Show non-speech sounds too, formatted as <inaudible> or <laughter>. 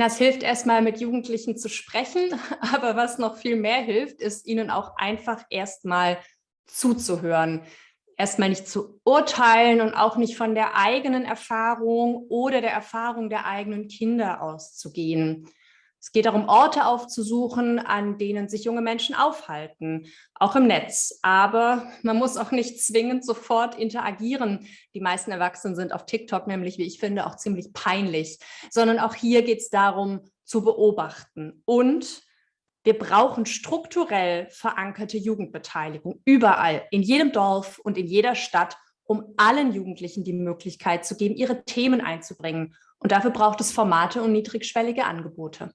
Das hilft erstmal mit Jugendlichen zu sprechen, <laughs> aber was noch viel mehr hilft, ist ihnen auch einfach erstmal zuzuhören. Erstmal nicht zu urteilen und auch nicht von der eigenen Erfahrung oder der Erfahrung der eigenen Kinder auszugehen. Es geht darum, Orte aufzusuchen, an denen sich junge Menschen aufhalten, auch im Netz. Aber man muss auch nicht zwingend sofort interagieren. Die meisten Erwachsenen sind auf TikTok nämlich, wie ich finde, auch ziemlich peinlich. Sondern auch hier geht es darum, zu beobachten. Und wir brauchen strukturell verankerte Jugendbeteiligung überall, in jedem Dorf und in jeder Stadt, um allen Jugendlichen die Möglichkeit zu geben, ihre Themen einzubringen. Und dafür braucht es Formate und niedrigschwellige Angebote.